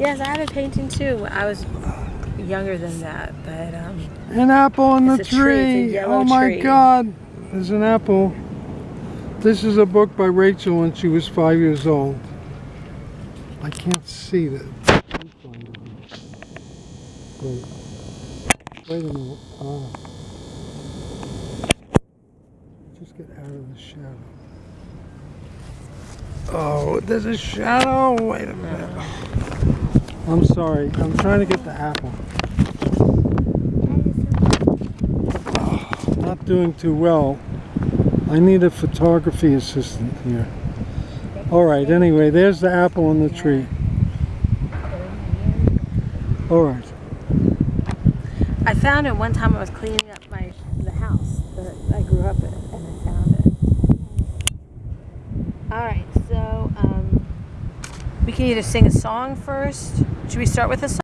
Yes, I have a painting too. I was younger than that, but um, An apple on the tree, tree. oh my tree. God. There's an apple. This is a book by Rachel when she was five years old. I can't see that. Wait. Wait a minute. Ah. Just get out of the shadow. Oh, there's a shadow. Wait a minute. I'm sorry. I'm trying to get the apple. Not doing too well. I need a photography assistant here. All right, anyway, there's the apple on the tree. All right. I found it one time I was cleaning up my the house that I grew up in, and I found it. All right, so um, we can either sing a song first. Should we start with a song?